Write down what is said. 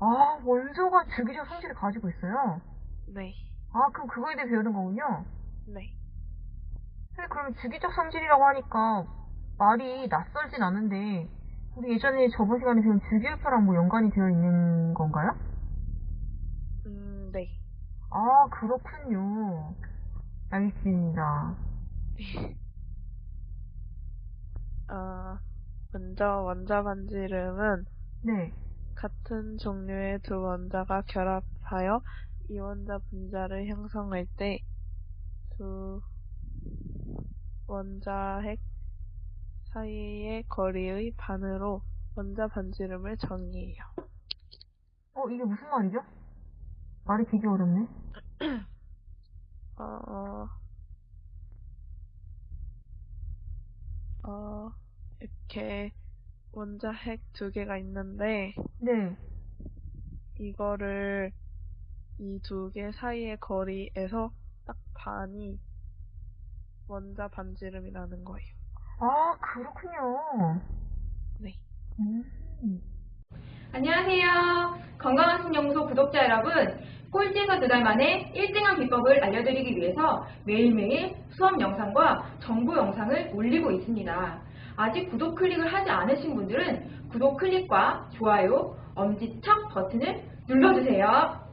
아, 원소가 주기적 성질을 가지고 있어요? 네. 아, 그럼 그거에 대해 배우는 거군요? 네. 근데 그러면 주기적 성질이라고 하니까 말이 낯설진 않은데, 우리 예전에 저번 시간에 배운 주기율표랑 뭐 연관이 되어 있는 건가요? 음, 네. 아, 그렇군요. 알겠습니다. 어, 먼저 원자 반지름은 네. 같은 종류의 두 원자가 결합하여 이원자 분자를 형성할 때 두 원자 핵 사이의 거리의 반으로 원자 반지름을 정의해요. 어, 이게 무슨 말이죠? 말이 되게 어렵네. 어, 어, 이렇게 원자 핵 두 개가 있는데 네. 이거를 이 두 개 사이의 거리에서 딱 반이 원자 반지름이라는 거예요. 아, 그렇군요. 네. 음. 안녕하세요. 건강한 신영소 구독자 여러분. 꼴찌에서 두 달 만에 1등한 비법을 알려드리기 위해서 매일매일 수업 영상과 정보 영상을 올리고 있습니다. 아직 구독 클릭을 하지 않으신 분들은 구독 클릭과 좋아요, 엄지척 버튼을 눌러주세요.